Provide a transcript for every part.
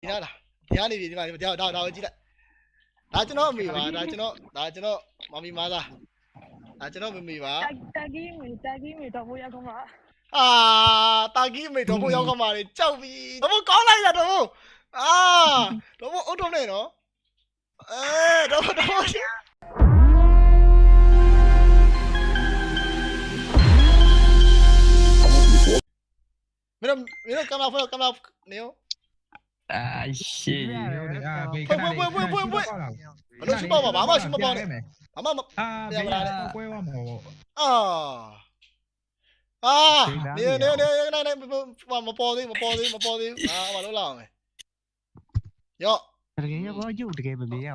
ဒီလားလားဒီကနေပြီဒီမှာဒါဒါဒါကိုကြည့်လိုက်ဒါကျွန်တော်အမေပါဒါကျွန်တော်ဒါကျွန်တော်မမီမာသားဒါကျွန်တော်မမေပါတာကီမီတာကီမီတော့ဘိုးရကောင်ပါအာတာကြီးမေတော့ဘိုးရောက်ကမာလေကြောက်ပြီတော့ဘိုးကောင်းလိုက်တာတော့ဘိုးအာတော့ဘိုးအုတ်တော့နေနော်အဲတော့ဘိုးတော့ဘိုးမင်းတို့မင်းတို့ကင်မရာဖွင့်ကင်မရာနေရော အာရှေ့အာဘေးဖွင့်ဖွင့်ဖွင့်ဖွင့်ဖွင့်ဖွင့်ဘလို့ရှိပါဘာမှရှိမပေါ့နဲ့ဘာမှမအာဘေးကွဲသွားမှာပေါ့အာအာနေနေနေနေနေမပေါ်သေးမပေါ်သေးမပေါ်သေးအာဘာလို့လာအောင်လဲရော့တကယ်ရောရုပ်တကယ်မမြင်ရ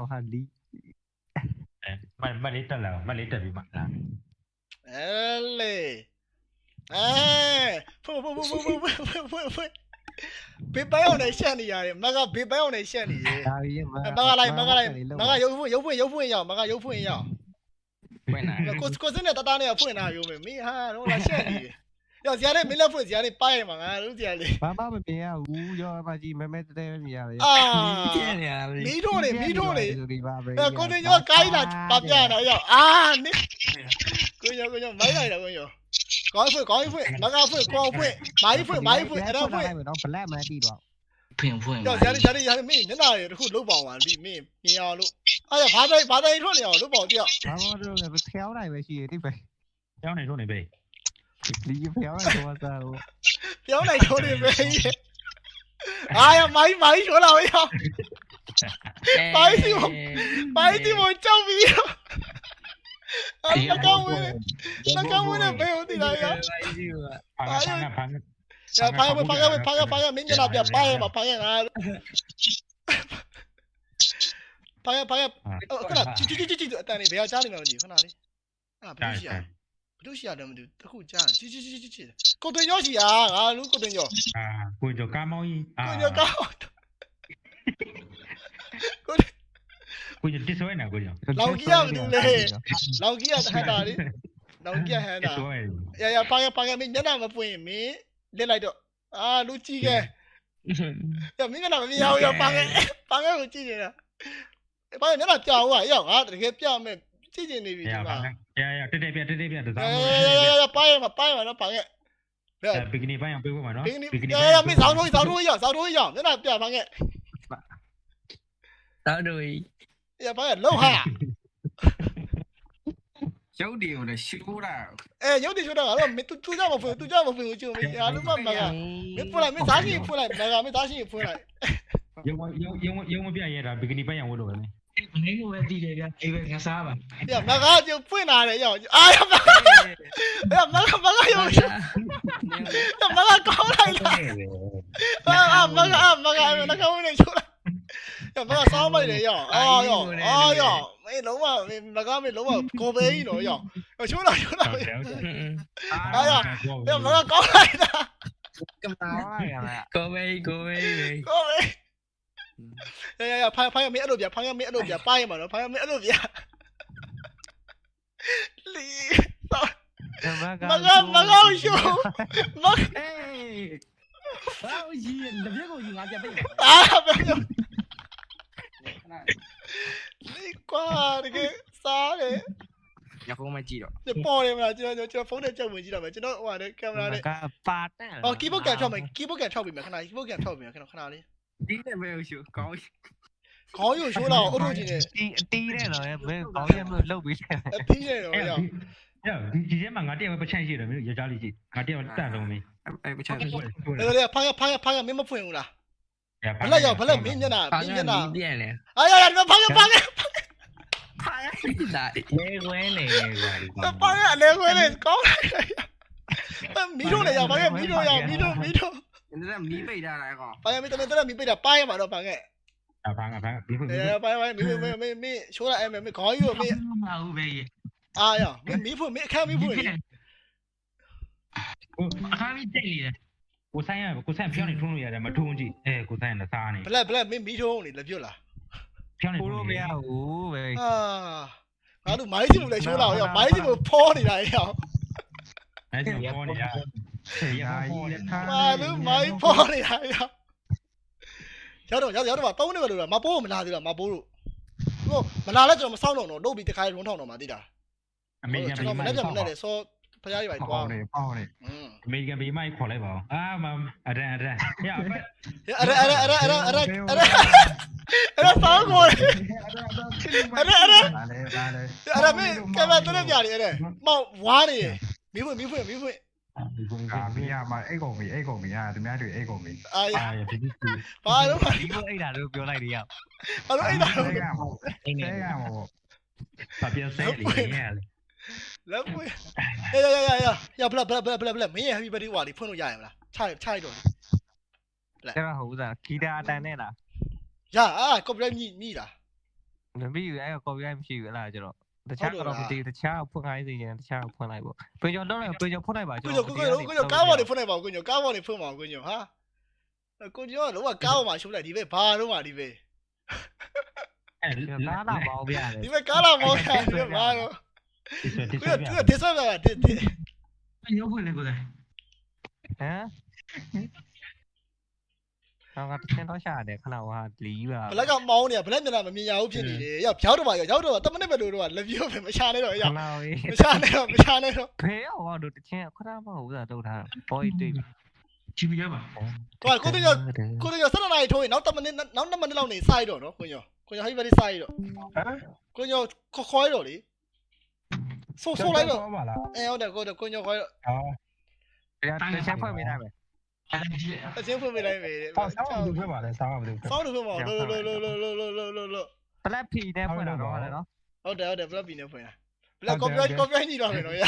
ဘေးပန်းအောင်နဲ့ရှက်နေရတယ်မကဘေးပန်းအောင်နဲ့ရှက်နေတယ်ဒါကြီးမမကလိုက်မကလိုက်မကရုပ်ဖွင့်ရုပ်ဖွင့်ရုပ်ဖွင့်ရအောင်မကရုပ်ဖွင့်ရအောင်ဖွင့်လာကိုကိုစင်းနဲ့တသားနဲ့ဖွင့်လာရုံပဲမင်းဟာတော့လာရှက်နေတယ်ရောဇာနဲ့မင်းလက်ဖွင့်ဇာနဲ့ပိုက်ရမှာငါတို့ဇာလေးဘာမှမမြင်ရဘူးရောမကြီးမဲမဲတဲတဲမြင်ရတယ်အာမီးတို့လေမီးတို့လေအဲကိုတင်ရောကိုင်းလာပါပြရတာရောအာနိကိုရောကိုရောမိုင်းလိုက်တာကိုရော ကောင်းဖွင့်ကောင်းဖွင့်မကဖွင့်ကောင်းဖွင့်မိုင်းဖွင့်မိုင်းဖွင့်အဲ့ဒါဖွင့်တော့ဘလက်မှတီးတော့ဖွင့်ဖွင့်ကြောက်ရရရရမင်းညနာရတခုလုတ်ပေါအောင်ပါဒီမင်းမြင်အောင်လို့အဲ့ဒါဘာသာဘာသာထွက်နေအောင်လုတ်ပေါအောင်ကြောက်ဘာမှတော့လည်းဖျောင်းနိုင်ပဲရှိတယ်ဒီပဲကျောင်းနေထိုးနေပဲလီဖျောင်းတော့စားတော့ပြောင်းလိုက်ထိုးနေပဲအာရမိုင်းမိုင်းထိုးလာရောမိုင်းစီမမိုင်းစီမကြောက်ပြီးရော Ah, la cámara. La cámara veo tira ya. Paga, paga, paga. Ya, paga, paga, paga, paga. Minga la pia, paga, ma, paga nada. Paga, paga. Oh, kana, chi chi chi chi chi. Tani, veo chali me mudi, kana ni. Ah, pero sí. လူရှိရတယ်မသိဘူးတခုကြားချီချီချီချီချီကိုတင်ရောရှိရငါလူကိုတင်ရောအာကိုကျော်ကားမောင်းကြီးကိုကျော်ကားကို ကိုကျော်တစ်ဆွဲနေကိုကျော်လောက်ကြီးရမလို့လေလောက်ကြီးရဟန်တာလေလောက်ကြီးဟန်တစ်တာဆွဲရရဖာဖာမင်းညနာမပွင့်မင်းလက်လိုက်တော့အာလူကြီးကဲရမင်းကလည်းမမြင်အောင်ရပါငယ်ပါငယ်ကိုကြည့်နေတာဘာလဲမျက်နှာကြောက်อ่ะရောက်ငါတကယ်ပြမယ်ကြည့်ကျင်နေပြီရဒီပါမှာရရတက်တက်ပြတက်တက်ပြတအဲစားရပါရမပါရမတော့ပါငယ်ဘယ်ဘီကနီပိုင်းအောင်ပြေးဖို့မှာနော်ဘင်းနေရရမင်းစောင်းထိုးစောင်းထိုးရစောင်းထိုးရမျက်နှာပြပါငယ်တော့တို့ ရပါရလောက်ဟာရုပ်တွေကိုလည်းရှိုးတာအဲရုပ်တည်ချိုးတာကတော့မင်းသူသူကြမဖွင့်သူကြမဖွင့်ကိုကျုံမင်းအားလုံးမမကမင်းဖွင့်လိုက်မင်းသားရှင်ဖွင့်လိုက်မကမင်းသားရှင်ဖွင့်လိုက်ရုံရုံရုံရုံမပြရတာဘီကနီပိုင်းအောင်ဝလို့ပဲလေမင်းကိုပဲတည်တယ်ဗျအေးပဲငါစားပါရမကကျုံဖွင့်လာတယ်ရောက်အာရမကရမကမကရုံရမကကောင်းလိုက်လားအာမကအာမကမကဝင်နေချိုးလိုက်ရမကစောင်းမိုက်လေရောအာရောအာရောမင်းလုံးဝမင်းမက 又唔好話三米嚟呀！哎呦，哎呦，你老嘛，你大家咪老嘛，過俾呢度呀！又出嚟，出嚟！哎呀，你唔好講嚟啦！咁大係咪啊？過俾，過俾，過俾！呀呀呀！拍拍入面一路邊，拍入面一路邊，拍嘛咯，拍入面一路邊。你，乜乜乜笑，乜？哎，好熱，唔一個熱眼嘅俾人打，俾人。 လိုလီကွာတကယ်စားတယ်ညဖုံးမကြည့်တော့ညပေါ်တယ်မလားကျွန်တော်ကျွန်တော်ဖုန်းနဲ့ကြောက်ဝင်ကြည့်တော့မယ်ကျွန်တော်ဟိုဟာနဲ့ကင်မရာနဲ့ကပါတဲ့အော်ကီးဘုတ်ကန်ထောက်မယ်ကီးဘုတ်ကန်ထောက်ပြီမယ်ခဏကီးဘုတ်ကန်ထောက်ပြီမယ်ခဏခဏလေးဒီနဲ့ပဲရှိုးကောင်းခေါင်းရုပ်ရှိုးလာအောင်အုတ်ထုတ်ခြင်းနဲ့တီအတီးတဲ့တော့ဘယ်ကောင်းရမလို့လုတ်ပြီးတယ်အပြီးနေတော့ရောက်ရဒီဒီထဲမှာငါတယောက်ပဲပချန့်ရှိတယ်မင်းရကြလေးရှိငါတယောက်တန်လုံးမင်းအဲ့မချမ်းလေလေဖိုင်ဖိုင်ဖိုင်မင်းမဖွင့်ဘူးလားရ ဘလက်ရောက်ဘလက်မင်းမျက်နှာမင်းမျက်နှာပြန်လေအာရရဖာရဖာရဖာရလာလေဝဲနေကွာဖာရလေဝဲနေကောင်းလာမီးတို့လေရောက်ပါခဲ့မီးတို့ရောက်မီးတို့မီးတို့你这米被他来个？白没，这边这边米被他掰嘛，都掰个。啊，掰个掰个，米被。哎，掰掰米被米米米，说了哎，米米搞一个米。啊，五百亿。哎呀，米米铺米看米铺。我看米这里的。 ကိုအခါမီးတိတ်နေတယ်ကိုဆိုင်ရကိုဆိုင်ဖျောင်းနေထုံးလို့ရတယ်မထုံးကြည့်အဲကိုဆိုင်ကစားနေဘလက်ဘလက်မင်းမီးထုံးနေလက်ပြုတ်လားဖျောင်းနေကိုထုံးလိုမရဘူးပဲအာငါတို့မိုင်းစီမလဲရှိုးလာအောင်မိုင်းစီမဖောနေတာရောက်အဲဒီပေါ်နေရရပေါ်နေမာလူမိုင်းဖောနေတာရောက်ရောက်တော့ရောက်ရောက်တော့3နှစ်ပဲလို့လားမပိုးမလာသေးလားမပိုးလို့ဟိုမလာလဲကျွန်တော်မစောင့်တော့တော့လုပ်ပြီးတခါရုံးထောင်းတော့မှသိတာအမေရိကန်ကျွန်ဘေးတော်မမိုနေ့င်းကမနေ့လေစော ဖရားကြီးပါတွားပေါနေပေါနေอืมအမေရိကန်ဘေးမိုင်းခေါ်လိုက်ပါဦးအာမအရန်အရန်ရအဖက်အဲ့ဒါအဲ့ဒါအဲ့ဒါအဲ့ဒါအဲ့ဒါအဲ့ဒါအဲ့ဒါစောင်းကိုအဲ့ဒါအဲ့ဒါပါလေပါလေအဲ့ဒါမင်းကင်မရာတက်နေကြတယ်အဲ့ဒါမောင်ဝါးနေမီးဖွင့်မီးဖွင့်မီးဖွင့်ဒီကုန်းကာမီယာမအိတ်ကုန်ပြီအိတ်ကုန်ပြီအာသူများတွေအိတ်ကုန်ပြီအာအာရဒီဒီဘာလို့ဘာဒီလိုအိတ်တာလို့ပြောလိုက်တယ်ရောက်လို့အဲ့ဒါဆဲကမဟုတ်အိတ်ဆဲနေကမဟုတ်ပါပြဆဲလေးရရ လက်ပွင့်ရရရရရရဘလဘလဘလဘလဘလမင်းရဲ့ happy birthday ဝါလေးဖွင့်လို့ရရမလားခြိုက်ခြိုက်တော့ကျတော့ဟုတ်သားဂီတာတန်နဲ့လားရအာ copyright မြည်မြည်တာမပြီးဘူးအဲ့ကော်ပီရိုက်မရှိဘူးလားကျတော့တခြားကတော့မသိတခြားဖွင့်ခိုင်းစီရင်တခြားဖွင့်လိုက်ပေါ့ပြင်ကျော်တော့ပြင်ကျော်ဖွင့်လိုက်ပါကျကိုတော့ကိုကိုကိုကားပေါ်နေဖွင့်နေပါကိုညကားပေါ်နေဖွင့်ပါကိုညဟာကိုညတော့လောကကားပေါ်မှာရှုပ်လိုက်ဒီပဲဘာတော့မှဒီပဲအဲ့နားလာပါဦးဗျာလေဒီပဲကားလာမောင်းတာဒီပဲဘာတော့ဒီဆွဲဒီ ကိုဆွဲကပြသူကဒီဆော့ကဒီဒီညို့ဖွင့်လေကိုယ်ဟမ်တော့ကတချင်းတော့ရှာတယ်ခဏဟာလီးပါဘလက်ကမောင်းနေဘလက်မျက်နှာမမြင်ရဘူးဖြစ်နေတယ်ရောက်ဖြောက်တော့ပါရောက်တော့တမနစ်ပဲလို့တော့လက်ပြိုးပဲမရှာနေတော့ခရောက်ဏလေးမရှာနေတော့မရှာနေတော့ဖေးရောတို့တချင်းခဏမဟုတ်ဘူးတုတ်ထားဘော်တွေ့ချီပြီးရပါကိုကိုတညကိုတညဆက်နာရီထိုးရင်နောက်တမနစ်နောက်2မိနစ်လောက်နေစိုက်တော့နော်ကိုညကိုညဟိုဘက်စိုက်တော့ဟမ်ကိုညခေါ်ခေါ်ရတော့လေ ဆိုဆိုလိုက်တော့မှာလားအဲဟုတ်တယ်ကိုတော့ကိုညောခွဲတော့ဟာတရားတစ်ချက်ဖွင့်ပေးနိုင်မယ်တစ်ချက်ဖွင့်ပေးနိုင်မယ်ဟောဆောင်းအောင်သူဖွင့်ပါလေဆောင်းအောင်သူဆောင်းသူဖွင့်ပါလို့လို့လို့လို့လို့လို့လို့လို့လို့ဘလက်ဖီနဲ့ဖွင့်တာတော့ဟုတ်တယ်နော်ဟုတ်တယ်ဟုတ်တယ်ဘလက်ဖီနဲ့ဖွင့်တာဘလက်ကော်ပီရိုက်ကော်ပီရိုက်ညီတော့မယ်နော်ရ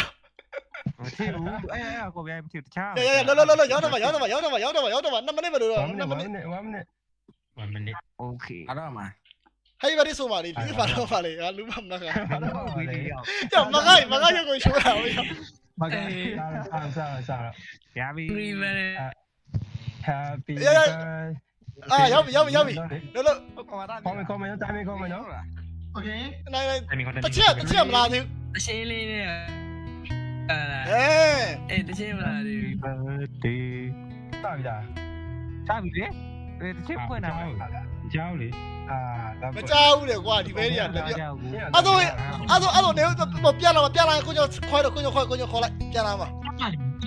မထင်ဘူးအဲအဲကော်ပီရိုက်မထင်တခြားရရလောလောလောရောက်တော့မှာရောက်တော့မှာရောက်တော့မှာရောက်တော့မှာရောက်တော့မှာ2မိနစ်ပဲလို့တော့2မိနစ်1မိနစ်1မိနစ် okay အားရမှာ ဟဲ့ဘာလို့ဆိုပါလေလူဘာလို့ပါလေဟာလူမမနာကဘာလို့ပါလေကြောက်မကိုက်မကိုက်ရောက်ကိုရှိုးတာဟုတ်ရောမကိုက်အာဆာဆာရပြီ Happy birthday အာရောက်ပြီရောက်ပြီရောက်ပြီလို့လို့ကောမကောမနော်တိုင်းမကောမနော် Okay နိုင်နိုင်တချက်တချက်မလားသေးဘူးအရှင်းလေးနဲ့အဲအဲတချက်မလားသေးဘူး Happy birthday တာပြီလားတာပြီလေတချက်ဖွင့်တာ ကြောက်လေအာမကြောက်ဘူးလေကွာဒီဘဲကြီးကလက်ပြကြောက်ဘူးအဲ့တော့အဲ့တော့အဲ့တော့နေပြန်လာပြန်လာကိုညခေါ်တော့ကိုညခေါ်ကိုညခေါ်လိုက်ပြန်လာမှာ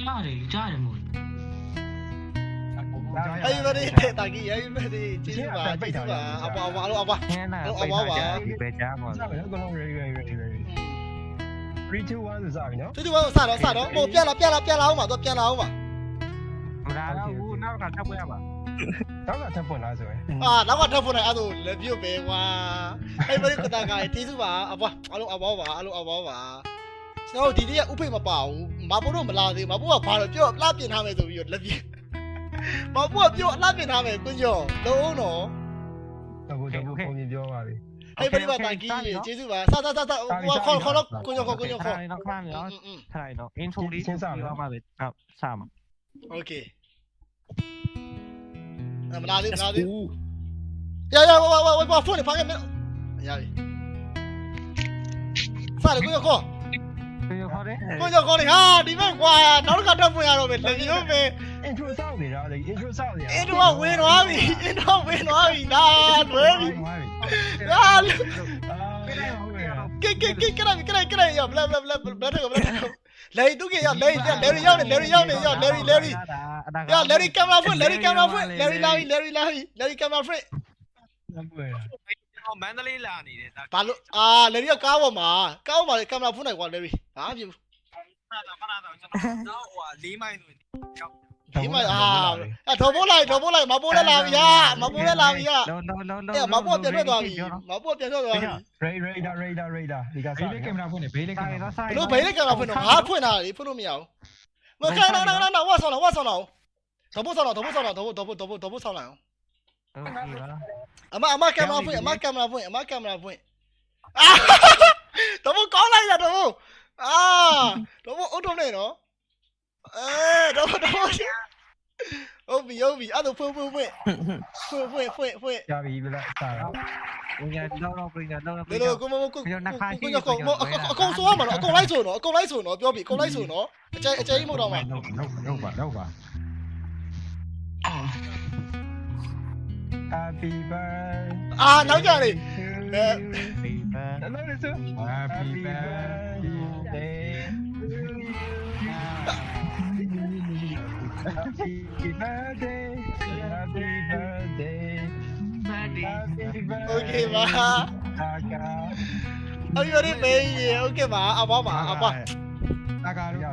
ကြားတယ်ကြားတယ်မို့ဟဲ့ဘာဒီတဲ့တာကြီးဟဲ့ဘာဒီကျေးဇူးပါကျေးဇူးပါအပွားအပွားလို့အပွားခင်းလာပိတ်ထားကြဒီပဲကြားပါစားမယ်အကုန်လုံး ready ready ready ready 3 2 1ဆိုစားပြီနော်တူတူကစတော့စတော့ဟိုပြန်လာပြန်လာပြန်လာအောင်ပါတော့ပြန်လာအောင်ပါမလာတော့ဘူးနောက်ကထပ်ပွင့်ရပါ နောက်ကထပ်ပွင့်လားဆိုရင်အာနောက်ကထပ်ပွင့်လိုက်အဲ့ဒါလက်ပြုတ်ပဲကွာအဲ့ဘယ်ကတကယ်တီးစုပါအဘွားအလုံးအဘွားပါအလုံးအဘွားပါကျွန်တော်ဒီနေ့ဥဖိတ်မပါဘူးမဘိုးတော့မလာသေးဘူးမဘိုးကဘာလို့ပြောအလှပြင်ထားမယ်ဆိုပြီးတော့လက်ပြမဘိုးကပြောအလှပြင်ထားမယ်ကွညောလုံးအောင်တော့တဘူတဘူပုံပြပြောပါပြီဟဲ့ဘယ်မှာတန်ကြီးကြီးကျေးဇူးပါဆာဆာဆာဆာဟိုခေါ်ခေါ်တော့ကိုညောခေါ်ကိုညောခေါ်ခိုင်းတော့ခိုင်းတော့ခိုင်းတော့ intro လေးစပြီးတော့မှပဲစမှာ okay Nej men det hade, det hade... Oh. Ja, ja, vad, vad, får ni fan med... Jari. Sare, kuyo ko. Kuyo ko de. Kuyo ko de. Ha, di b က်ကွာနောက်တစ်ခါတက်ပွင့်ရတော့မယ်လက်ရုံးမယ် intro စောက်နေတာလေ intro စောက်နေတာ intro ကဝင်သွားပြီ intro ဝင်သွားပြီဒါလွဲပြီဒါကဲကဲကဲကဲကဲကဲရဘလဘလဘလဘလဘလ Larry သူကရောက် Larry ပြန် Larry ရောက်နေ Larry ရောက်နေရောက် Larry Larry ရ Larry camera ဖွင့် Larry camera ဖွင့် Larry လာပြီ Larry လာပြီ Larry camera ဖွင့်မန္တလေးလာနေတယ်ဘာလို့အာ Larry ကကားပေါ်မှာကားပေါ်မှာ camera ဖွင့်နိုင်ကွာ Larry ဘာဖြစ်ဘူးခဏတော့ခဏတော့ကျွန်တော်တော့ဟို၄မိုင်ဆိုရင် ဒီမှာအာအထော်ပို့လိုက်ထော်ပို့လိုက်မပို့လဲလာပြီဟာမပို့လဲလာပြီဟာလောလောလောလောမပို့ပြန်ထွက်သွားပြီမပို့ပြန်ထွက်သွားပြီ ray ray da ray da ray da ဒီကစားဘေးလေးကင်မရာဖွင့်နေဘေးလေးကင်မရာဘလို့ဘေးလေးကင်မရာဖွင့်တော့ငါဖွင့်တာလေဖွင့်လို့မရဘူးငါခိုင်းတော့တော့တော့ဝါဆောင်တော့ဝါဆောင်တော့ထော်ပို့ဆောင်တော့ထော်ပို့ဆောင်တော့ထော်ပို့ထော်ပို့ထော်ပို့ထော်ပို့ဆောင်လိုက်အောင်အမအမကင်မရာဖွင့်အမကင်မရာဖွင့်အမကင်မရာဖွင့်အာထော်ပို့ကောင်းလိုက်တာထော်ပို့အာထော်ပို့အုတ်တော့နေနော်အဲထော်ပို့ထော်ပို့ Obi, Obi, aduh, pun, pun, pun. Pun, pun, pun, pun. Cari bila tak. Punya đâu đâu, punya đâu đâu. Đâu, cô mau cô. Punya khai. Punya cô, mau cô cô số mà nó, cô lấy số nó, cô lấy số nó, biểu bị cô lấy số nó. Chơi chơi một đồng mà. Đâu đâu mà, đâu mà. Happy birthday. À, nói cho đi. Nói đi chứ. Happy birthday. Happy birthday Happy birthday Happy birthday Okay ပါအပြိုရီမေးရေ Okay ပါအဘပါအဘအကာရော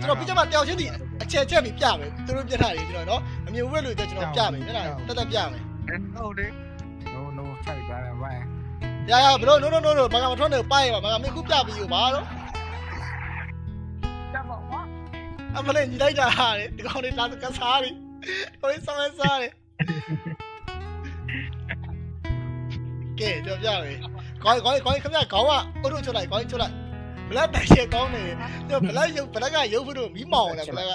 ကျွန်တော်ပြချက်မှာတယောက်ချင်းဒီအချက်ချက်ပြီးပြမယ်သူတို့ပြထားတယ်ကျွန်တော်နော်အမြင်ဝက်လို့ကျကျွန်တော်ပြမယ်မျက်နှာတက်တက်ပြမယ်ဟုတ်တယ် No no ဟိုက်ပါပါ Yeah yeah bro no no no no ဘာကမထွက်နေပိုက်ပါဘာကမင်းခုပြပြီးပါတော့ အမလေးညီလိုက်တာဟာလေဒီကောင်လေးလာကစားတယ်ကိုလေးဆောင်းစားတယ်ကဲကြောပြမယ်ခေါင်းခေါင်းခေါင်းခမခေါင်းကအုတ်ထုတ်ချလိုက်ခေါင်းချလိုက်ဘလက်တိုင်ရှေကောင်းနေညဘလက်ရုပ်ဘလက်ကရုပ်ဖို့မီးမောင်တယ်ဘလက်က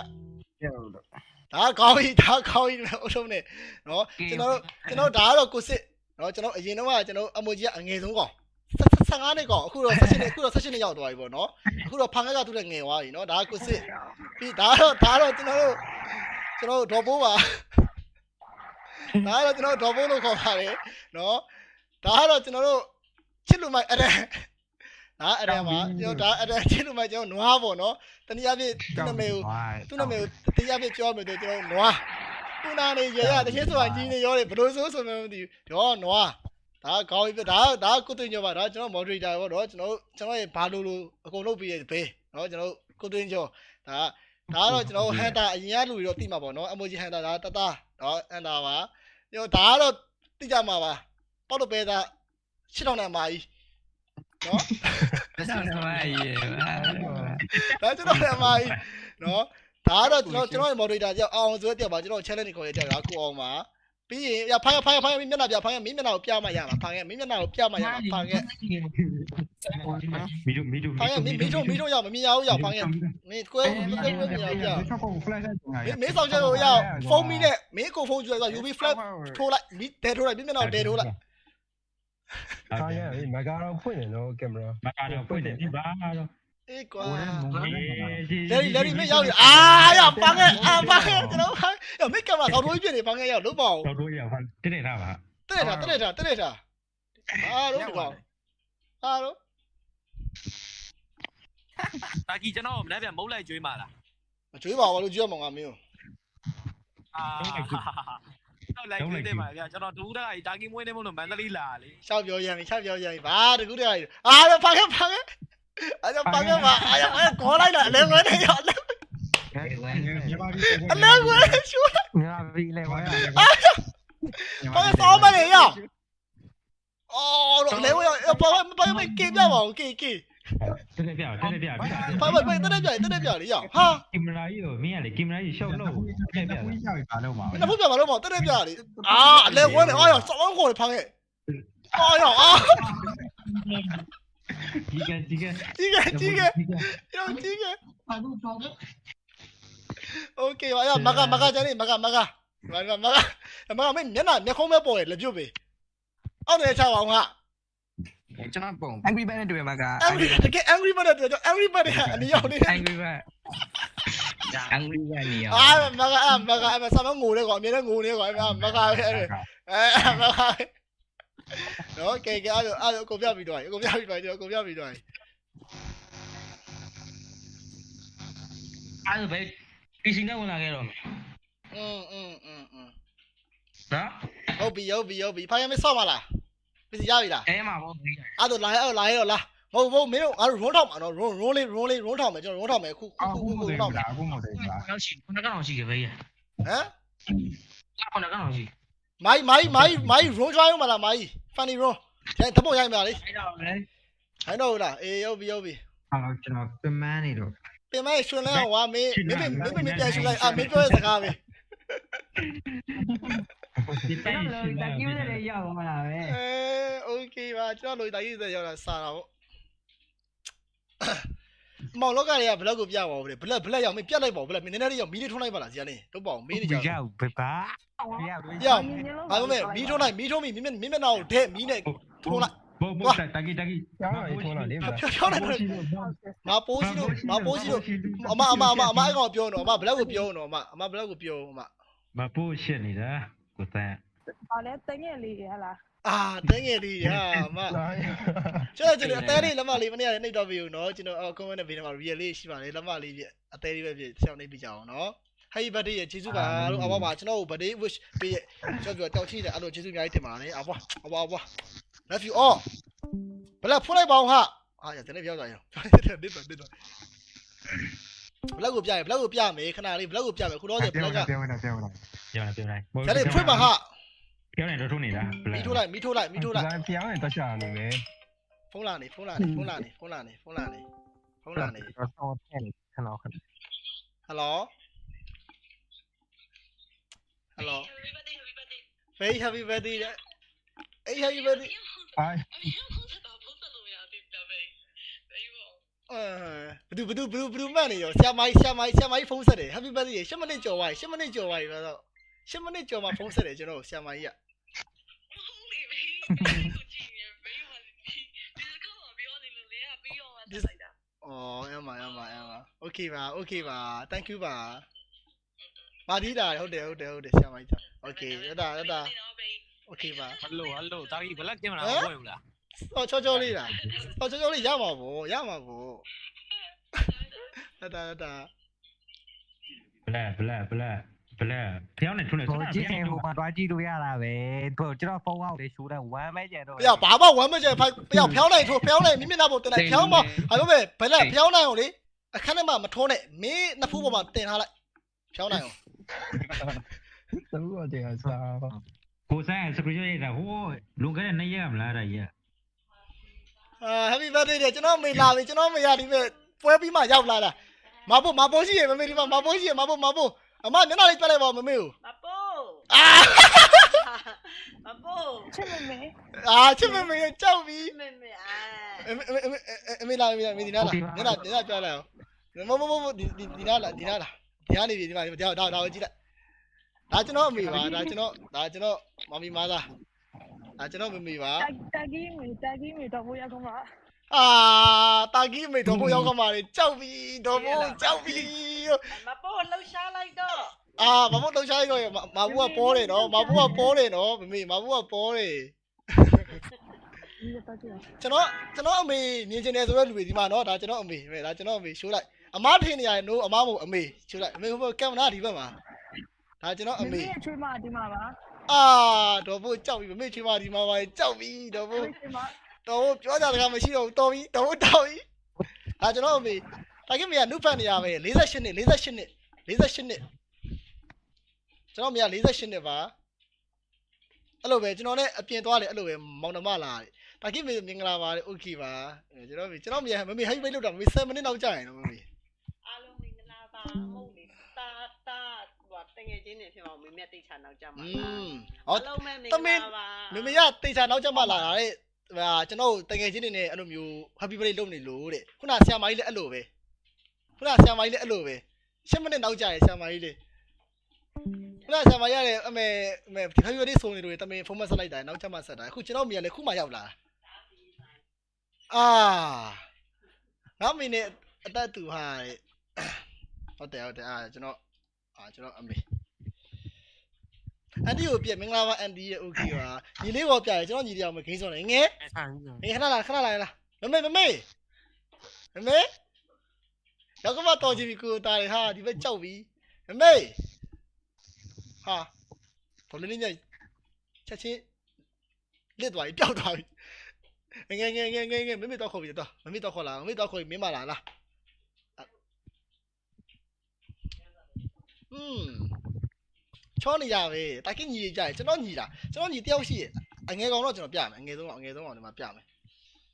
ဒါကောင်းပြီဒါကောင်းပြီအုပ်ဆုံးနေနော်ကျွန်တော်ကျွန်တော်ဒါကတော့ကိုစစ်နော်ကျွန်တော်အရင်တော့ကကျွန်တော်အမိုကြီးကအငယ်ဆုံးကောင် 15နှစ်ကောင်အခုတော့16နှစ်အခုတော့16နှစ်ရောက်သွားပြီပေါ့နော်အခုတော့ဖန်ခက်ကသူ့နဲ့ငယ်သွားပြီနော်ဒါကကိုစစ်ပြီးဒါတော့ဒါတော့ကျွန်တော်တို့ကျွန်တော်တို့ဒေါ်ဘိုးပါဒါတော့ကျွန်တော်ဒေါ်ဘိုးလို့ခေါ်ပါတယ်နော်ဒါကတော့ကျွန်တော်တို့ချစ်လူမိုက်အဲ့ဒါဒါအဲ့ဒါမှာကျွန်တော်ဒါအဲ့ဒါချစ်လူမိုက်ကျွန်တော်နွားပေါ့နော်တနည်းအားဖြင့်သူ့နာမည်ကိုသူ့နာမည်ကိုတရားပြပြောမယ်ဆိုကျွန်တော်နွားခုနာနေရရတချင်းဆိုတာကြီးနေရောတယ်ဘလို့ဆိုဆိုမှမသိဘူးတော့နွား ဒါကောင်းပြီဒါဒါကုသွင်းကြောပါဒါကျွန်တော် moderator ပေါ့နော်ကျွန်တော်ကျွန်တော်ရဲ့ဘာလို့လို့အကုန်လုပ်ပြီးရဲ့ဘေးနော်ကျွန်တော်ကုသွင်းကြောဒါဒါကတော့ကျွန်တော် hunter အရင်ကလူတွေတော့သိမှာပေါ့နော် emoji hunter ဒါတတနော် hunter ပါကျွန်တော်ဒါကတော့သိကြမှာပါပေါက်တော့ပဲဒါရှင်းတော့နေမှာကြီးနော်ဆက်နေပါရဲ့ဒါကျွန်တော်လည်းအမကြီးနော်ဒါကတော့ကျွန်တော်ကျွန်တော်ရဲ့ moderator ကြောက်အောင်ဆိုတဲ့တက်ပါကျွန်တော် challenge ကိုခေါ်ရတဲ့တက်ကိုအောင်ပါ ပြီးရင်ရဖိုင်ဖိုင်ဖိုင်မင်းမျက်နှာပြဖိုင်မင်းမျက်နှာကိုပြမှရမှာဖိုင်ကမင်းမျက်နှာကိုပြမှရမှာဖိုင်ကမီဒိုမီဒိုဖိုင်ကမင်းမင်းတို့မင်းတို့ရမမြင်ရဘူးရဖိုင်ကမင်းကွဲမင်းကွဲမမြင်ရဘူးရချောက်ကို flash မင်းမင်းဆောင်ချက်ကိုရဖုန်းမီနဲ့မင်းကိုဖုန်းကျွဲဆို UV flash ထိုးလိုက်မင်းတဲထိုးလိုက်မင်းမျက်နှာကိုတဲထိုးလိုက်ဆောင်းရမဂါတော့ဖွင့်နေတော့ကင်မရာမကားတော့ဖွင့်တယ်ဒီပါတော့ အေးကွာအေးလေလေလေမင်းရောက်ရအာရဖိုင်ကအာဖိုင်ကကျွန်တော်ဖိုင်ရမင်းကင်မရာတော့ထိုးပြနေဖိုင်ကရောက်လို့ပေါ့တော့တို့ရပါတိတိထားပါတဲ့တာတဲ့တာတဲ့တာအားလုံးဒီကောင်အားလုံးတာကြီးကျွန်တော်မနေ့ပြန်မုတ်လိုက်ကျွေးมาလားမကြွေးပါဘူးလို့ကြွေးမှာငါမင်းအာတော့လိုက်ကျွေးတယ်ပါဗျာကျွန်တော်တူတက်ကတာကြီးမွေးနေမို့လို့မန္တလေးလာလေရှောက်ပြောရရင်ရှောက်ပြောရရင်ဘာတကူတည်းအားရပါခဲ့ပါခဲ့အားရပါခဲ့ပါအားရပါခေါ်လိုက်တာအလဲဝဲနေရအလဲအလဲဝဲရှူငါ ပြီလေဘာဘာစောမနေရအော်တော့လဲဝဲဘာဘာမကေပြပါဦးကေကေတိတိပြတိတိပြဘာဘာတဲ့တဲ့ပြတဲ့ပြလေးရဟာကင်မရာကြီးကိုမင်းကလေကင်မရာကြီးရှောက်လို့ပြပြဘူးကြောက်ပါလို့ပါနဖူးပြပါလို့မတဲ့ပြလေးအာအလဲဝဲနေအားရစောင်းခေါ်ဖာခဲ့အော်ရအာဒီကဒီကကြီးကကြီး ठीक है ठीक है ठीक है ठीक है ठीक है पागल पागल ओके वाया मगा मगा जाने मगा मगा मगा मगा मगा मैं मैं ना मैं कौन मैं बोल लज्जू बे और ये चाव आऊँगा चलो बोल angry bird တွေ့မှာက angry bird က angry bird တွေ့တော့ angry bird ကအနီရောက်နေ angry bird gọi bird နေရောက်အာမကမကဆာမငိုလေကောအမြဲတမ်းငိုနေကောမကပဲအဲမကပဲ နော်ကဲကဲအဲ့လိုအဲ့လိုကိုပြပြီးတော့ကိုပြပြီးတော့ကျွန်တော်ကိုပြပြီးတော့ အဲ့ဒါပဲ PC နဲ့ဝင်လာခဲ့တော့မယ် อืมอืมอืมอืม နော် ဟုတ်ပြီဟုတ်ပြီဟုတ်ပြီဖိုင်ရမဆော့မလားပြည်ရပြီလား အဲမှာပေါ့ပြီးတယ် အဲ့တော့လာအဲ့လာရောလာမဟုတ်ဘူးမင်းတို့ငါတို့ roll ထောက်မှာနော် roll roll လေး roll လေး roll ထောက်မယ်ကျွန်တော် roll ထောက်မယ်ခုခု အခု ခု မ ခု ဟုတ် ထောက်မယ် လားအခုမဟုတ်ဘူးလား နောက်ရှိခုနကတော့ရှိခဲ့ပဲရ ဟမ် ခုနကတော့ရှိ မိုင်းမိုင်းမိုင်းမိုင်း roll ကျွားရုံမလားမိုင်း funny roll ကျန်တပုတ်ရိုက်မှာလေအဲ့တော့လေဟိုင်းတော့ဟုတ်လားအေးဟုတ်ပြီဟုတ်ပြီအော်ကျွန်တော်ပင်မနေတော့ပြင်မရွှင်လဲအောင်ဝါမင်းမင်းမင်းမင်းမင်းပြန်ရွှင်လိုက်အာမင်းပြောတဲ့စကားပဲဒီပိုင်တော့တကီးလည်းရောက်သွားတာပဲအဲ okay ပါကျွန်တော်လိုတာရေးစရောက်တာစားတာပေါ့ မောင်လောကတွေကဘလက်ကိုပြပါဦးဗျဘလက်ဘလက်ရောက်မင်းပြတ်လိုက်ပါဦးဘလက်မင်းနည်းနည်းလေးရောက်မီးလေးထုံးလိုက်ပါလားဇာနေတော့ပေါ့မင်းနေကြရောက်ဘဘာရောက်လို့ရောက်ဘာလို့မဲမီးထုံးလိုက်မီးထုံးပြီမင်းမင်းမင်းနာကိုဒဲမီးနဲ့ထုံးလိုက်ဘောဘောတကီတကီကျောင်းတော်ရေးထုံးလာလေဖြောဖြောနေတယ်ငါပိုးစီလို့ငါပိုးစီလို့အမအမအမအမအဲ့ကောင်ပြောတော့အမဘလက်ကိုပြောတော့အမအမဘလက်ကိုပြောအမမပိုးရှစ်နေတာကိုတန်းဘာလဲတငယ်လေးရဟလား အာတငယ်လေးရာမကျွန်တော်ကျွန်တော်အသေးလေးလက်မလေးမနေ့ကလည်းနှိပ်တော့ပြီနော်ကျွန်တော်အော် comment နဲ့ဘေးထဲမှာ real လေးရှိပါတယ်လက်မလေးပြအသေးလေးပဲပြဆောင်းနှိပ်ပြကြအောင်နော် Happy birthday ရဲ့ကျေးဇူးပါလို့အဘပါကျွန်တော် birthday wish ပေးရကျွန်တော်တောက်ချိတယ်အဲ့လိုကျေးဇူးအများကြီးတင်ပါတယ်အဘအဘအဘ love you all ဘလက်ဖွင့်လိုက်ပါအောင်ဟာအာရတဲ့နေ့ပြောကြရအောင်တစ်တော့တစ်တော့ဘလက်ကိုပြရဘလက်ကိုပြမယ်ခဏလေးဘလက်ကိုပြမယ်ခုတော့ကျဘလက်ကပြောနေတာပြောနေတာပြောနေပြောနေဒါလေးဖွင့်ပါဟာ ပြောနေတော့ထုံးနေတာမီထိုးလိုက်မီထိုးလိုက်မီထိုးလိုက်ပြောင်းရင်တော့ရှာနေမယ်ဖုန်းလာနေဖုန်းလာနေဖုန်းလာနေဖုန်းလာနေဖုန်းလာနေဖုန်းလာနေတော့ဆောင်းတဲ့ခဏခဏဟယ်လိုဟယ်လို very happy birthday တဲ့အေး happy birthday အိုင်အဲဘဒူဘဒူဘဒူဘဒူမှတ်နေရောဆရာမကြီးဆရာမကြီးဆရာမကြီးဖုန်းဆက်တယ် happy birthday 10မိနစ်ကြော်သွားပြီ10မိနစ်ကြော်သွားပြီဆိုတော့10မိနစ်ကြော်မှဖုန်းဆက်တယ်ကျွန်တော်ဆရာမကြီးက အော်အမအမအမ okay ပါ okay ပါ thank you ပါမာဒီတာဟုတ်တယ်ဟုတ်တယ်ဟုတ်တယ်ဆရာမကြီး okay ရတာရတာ okay ပါဟယ်လိုဟယ်လိုတာကြီးဘလက်ကင်မရာမပွင့်ဘူးလားစောချောချောလေးလားစောချောချောလေးရမှာဗောရမှာဗောရတာရတာဘလက် ဘလက်ဘလက်ဘလက်ပြောင်းနေထုံးနေကိုကြည့်ရင်ဟိုမှာတွားကြည့်လို့ရတာပဲကိုကျွန်တော်ဖုန်းအောက်လေးရှိုးတဲ့ဝမ်းမဲကျန်တော့ပြဘာမှဝမ်းမကျဖိုက်ပြဖျောင်းနိုင်ထိုးဖျောင်းနိုင်မိမျက်နှာပေါ်တင်လိုက်ဖျောင်းမဟာလို့ပဲဘယ်လက်ဖျောင်းနိုင်အောင်လေအခန်းထဲမှာမထိုးနဲ့မင်းနှစ်ဖူးပေါ်မှာတင်ထားလိုက်ဖျောင်းနိုင်အောင်သူ့အတေအစားကိုဆိုင်စကရီရတာဟိုလုံခဲ့တဲ့နှစ်ရမလားတာကြီးအာ happy birthday တဲ့ကျွန်တော်မေလာပြီကျွန်တော်မေရဒီမဲ့ပွဲပြီးမှရောက်လာတာမဖို့မဖို့ရှိရမမေဒီမှာမဖို့ရှိရမဖို့မဖို့ အမမျက်နှာလေးပြလိုက်ပါမမေကိုမပိုးအာမပိုးချစ်မမေအာချစ်မမေကြောက်ပြီမမေအာအမေအမေအမေလာအမေလာအမေဒီနာလာဒီနာဒီနာပြလိုက်အောင်မမမမဒီဒီဒီနာလာဒီနာလာဒီနာနေပြီဒီမှာဒါဒါဒါကိုကြည့်လိုက်ဒါကျွန်တော်အမေပါဒါကျွန်တော်ဒါကျွန်တော်မမီမာသားဒါကျွန်တော်မမေပါတာဂီမီတာဂီမီတော့ဘိုးရကောင်ပါ အာတာကြီးမေတော့ဘိုးရောက်ခမှာလေကြောက်ပြီတော့ဘိုးကြောက်ပြီမပိုးလှူရှားလိုက်တော့အာမမလှုပ်ရှားရောမဘူးကပေါ်တယ်နော်မဘူးကပေါ်တယ်နော်မမေမဘူးကပေါ်တယ်ဒီတော့ကြည့်ကျွန်တော်ကျွန်တော်အမေမြင်ချင်တယ်ဆိုတော့လူတွေဒီမှာနော်ဒါကျွန်တော်အမေပဲဒါကျွန်တော်အမေရှိုးလိုက်အမထင်နေရတယ်နိုးအမမို့အမေရှိုးလိုက်အမေဟိုကင်မရာဒီဘက်မှာဒါကျွန်တော်အမမေမေချွေးမဒီမှာပါအာတော့ဘိုးကြောက်ပြီမမေချွေးမဒီမှာပါကြောက်ပြီတော့ဘိုး ချွေးမ တော့ဘိုးပြောကြတာကမရှိတော့ဘူးတော်ပြီတော့ဘိုးတော်ပြီဒါကျွန်တော်အမေဒါကိမေကနုဖတ်နေရပဲ48နှစ်48နှစ်48နှစ်ကျွန်တော်အမေက48နှစ်ပါအဲ့လိုပဲကျွန်တော်လည်းအပြင်သွားတယ်အဲ့လိုပဲမောင်နှမလာတယ်ဒါကိမေမင်္ဂလာပါလေโอเคပါကျွန်တော်ကျွန်တော်မေမမေဟိုက်ပိတ်လို့တော့မေ7မိနစ်နောက်ကြာရင်တော့မမေ အားလုံးမင်္ဂလာပါဟုတ်လေတာတာဟိုတငယ်ချင်းနေဖြစ်အောင်မမေတိတ်ချာနောက်ကြမှာ อื လား มဟော အားလုံးမင်္ဂလာပါ မမေရတေချာနောက်ကျမှလာတာတဲ့ ဟာကျွန်တော်တကယ်ချင်းနေနဲ့အဲ့လိုမျိုး happy birthday လုပ်နေလို့တဲ့ခုနဆရာမကြီးလည်းအဲ့လိုပဲခုနဆရာမကြီးလည်းအဲ့လိုပဲ7မိနစ်နောက်ကြာရဆရာမကြီးလေခုနဆရာမကြီးရတယ်အမေအမေ happy birthday ဆိုနေလို့တမင်ဖုန်းမဆက်လိုက်တာနောက်ကျမှဆက်တာအခုကျွန်တော်မိရလည်းခုမှရောက်လာအာငါမိနဲ့အတက်တူဟာတဲ့ဟုတ်တယ်ဟုတ်တယ်အာကျွန်တော်အာကျွန်တော်အမေ အန်တီကိုပြက်မင်္ဂလာပါအန်တီရဲ့ okay ပါညီလေးပေါ်ပြရကျွန်တော်ညီတရားမဂိမ်းစောနေငယ်ငယ်ခဏလာခဏလာလာမမေမမေမမေရောက်ကမတော်ကြည့်ပြီကိုတားရဟာဒီဘက်ကြောက်ပြီမမေဟာတော်လေးလေးညချက်ချင်းလစ်သွားပြီပျောက်သွားပြီငယ်ငယ်ငယ်ငယ်ငယ်မမေတော့ခေါ်ပြီတော့မမေတော့ခေါ်လာမမေတော့ခေါ်ပြီမင်းမလာလားอืม ချောနေရပဲတာကင်းညီကြရကျွန်တော်ညီတာကျွန်တော်ညီတယောက်ရှိရအငယ်ကောင်တော့ကျွန်တော်ပြမယ်အငယ်ဆုံးကောင်အငယ်ဆုံးကောင်ဒီမှာပြမယ်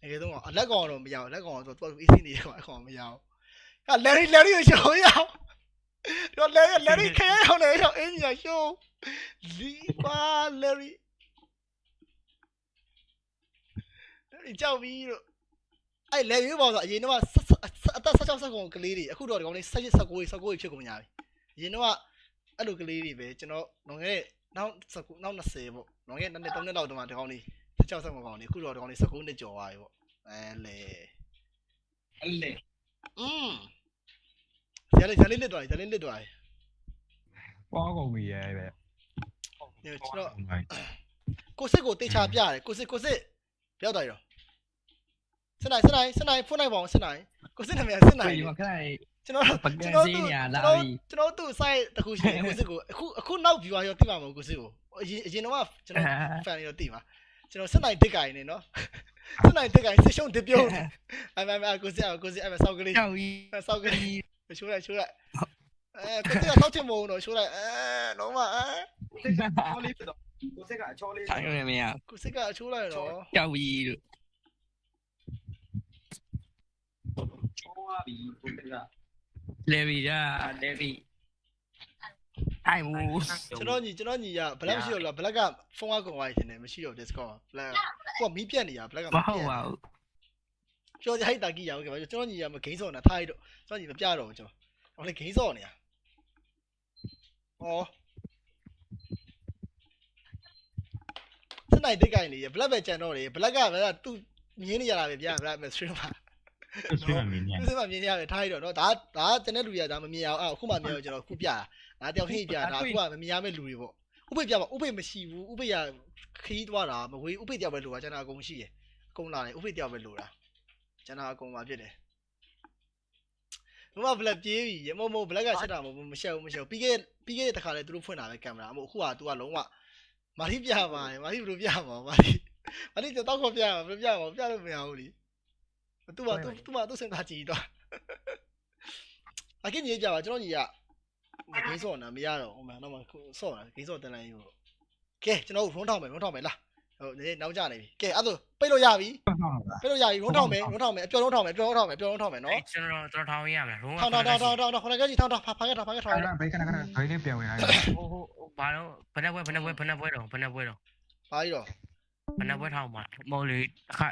အငယ်ဆုံးကောင်အလက်ကောင်တော့မရဘူးလက်ကောင်ဆိုတော့သူအေးစင်းနေကောင်အကောင်မရဘူးဟာလယ်ရီလယ်ရီကိုရှောင်းရအောင်တော့လယ်ရီလယ်ရီခဲအောင်လေရှောင်းအင်းကြီးရှောင်းလီပါလယ်ရီလယ်ရီကြောက်ပြီးတော့အဲ့လယ်ရီဘောဆိုအရင်တော့အသက်16ဆက်ကောင်ကလေးတွေအခုတော့ဒီကောင်လေး17 19 19ဖြစ်ကုန်ကြပြီအရင်တော့ အဲ့လိုကလေးတွေပဲကျွန်တော်လွန်ခဲ့တဲ့နောက်19နောက်20ပေါ့လွန်ခဲ့တဲ့နှစ်3နှစ်လောက်တုန်းကဒီကောင်လေး16ဆက်မကောင်လေးအခုတော့ဒီကောင်လေး19နှစ်ကျော်သွားပြီပေါ့အဲလေအဲ့လေอืมဇာလေးဇာလေးလစ်သွားပြီဇာလေးလစ်သွားပြီပွားကုန်ပြီရဲ့ပဲညကျွန်တော်ကိုစစ်ကိုတေချာပြရတယ်ကိုစစ်ကိုစစ်ပြောက်သွားရောစနိုင်စနိုင်စနိုင်ဖုန်းနိုင်ပါအောင်စနိုင်ကိုစစ်နာမည်စနိုင်ဒီမှာခဏ ကျွန်တော်ပကကျွန်ံတော်စသူင်းကျွန်ညာလာတော်ပြီကျွန်တော်သူ့ site တခုရှိတယ်ကိုစစ်ကိုအခုအခုနောက် viewer ရောသိပါမဟုတ်ကိုစစ်ကိုအရင်အရင်တော့ကျွန်တော် fan တွေတော့သိပါကျွန်တော်စနိုင်တစ်ကိုင်နေနော်စနိုင်တစ်ကိုင်စစ်ရှုံးတစ်ပြုံးအဲ့မဲ့ကိုစစ်ကိုစစ်အဲ့မဲ့စောက်ကလေးကြောက်ကြီးစောက်ကလေးရှိုးလိုက်ရှိုးလိုက်အဲကိုစစ်ကစောက်ချင်မုံတော့ရှိုးလိုက်အဲတော့မအဲချောလေးဖြစ်တော့ကိုစစ်ကအချောလေးထိုင်ရမရကိုစစ်ကအချိုးလိုက်တော့ကြောက်ကြီးလို့ချောသွားပြီကိုစစ်က လေဗီဒါလေဗီအိုင်မူကျွန်တော်ညီကျွန်တော်ညီကဘလက်မရှိတော့လားဘလက်ကဖုန်းကကုန်သွားနေတယ်မရှိတော့ Discord ဘလက်ကိုကမီးပြတ်နေတာဘလက်ကမဟုတ်ပါဘူးပြောကြဟိုက်တာကြီးရအောင်ကကျွန်တော်ညီကမဂိမ်းစော်နေတာထားရတော့ကျွန်တော်ညီမပြတော့ဘူးကျွန်တော်ဟိုလေဂိမ်းစော်နေတာဩစနိုင်တိတ်ကိုင်နေရဘလက်ပဲကြံတော့တယ်ဘလက်ကဘလကသူ့မြင်းနေရတာပဲဗျာဘလက်မစထရီမှာ ဆွေးမှမင်းညာသူစမမြင်ရတယ်ထားရတော့နော်ဒါဒါကျွန်တဲ့လူတွေကဒါမမြင်အောင်အဲ့အခုမှမြင်အောင်ကျွန်တော်ခုပြတာဒါတယောက်ချင်းပြတာဒါအခုကမမြင်ရမယ့်လူတွေပေါ့ဥပိပြပါဥပိမရှိဘူးဥပိရခီးသွားတာမဝေးဥပိတယောက်ပဲလိုတာကျွန်တော်အကုန်ရှိရအကုန်လာတယ်ဥပိတယောက်ပဲလိုတာကျွန်တော်အကုန်ပါဖြစ်တယ်မမဘလက်ပြေးပြီရမမဘလက်ကချက်တာမဟုတ်မရှက်ဘူးမရှက်ဘူးပြီးခဲ့ပြီးခဲ့တဲ့တစ်ခါလဲသူတို့ဖွင့်တာပဲကင်မရာအမဟုတ်အခုက तू ကလုံးဝမာရီပြပါတယ်မာရီဘယ်လိုပြမှာမာရီမာရီတော့ခေါ်ပြမှာဘယ်လိုပြမှာပြလို့မရဘူးလी သူ့မှာသူ့သူ့မှာသူ့စင်တာကြည့်တော့အကင်းကြီးကြပါကျွန်တော်ညီကမဂိမ်းစော့နာမရတော့ဟိုမှာတော့မစော့နာဂိမ်းစော့တန်လိုက်ယူကဲကျွန်တော်ရုံးထောင်မယ်ရုံးထောင်မယ်လားဟိုနည်းနောက်ကျနေပြီကဲအဲ့ဒါပိတ်လို့ရပြီပိတ်လို့ရပြီရုံးထောင်မယ်ရုံးထောင်မယ်အပျော်ရုံးထောင်မယ်ပျော်ရုံးထောင်မယ်ပျော်ရုံးထောင်မယ်နော်ကျွန်တော်တော်ထောင်ရမယ်လုံးဝထောင်ထောင်ထောင်ထောင်ထောင်ထောင်ခဏကြီးထောင်ထောင်ဖာဖာခဲ့ထောင်ဖာခဲ့ထောင်ခဏဘေးခဏခဏဘိုင်းလေးပြန်ဝင်လာတယ်ဟိုဟိုဘာလို့ဘယ်နှပွဲဘယ်နှပွဲဘယ်နှပွဲတော့ဘယ်နှပွဲတော့ဘာကြီးတော့ဘယ်နှပွဲထောင်မှာမဟုတ်လေအခါ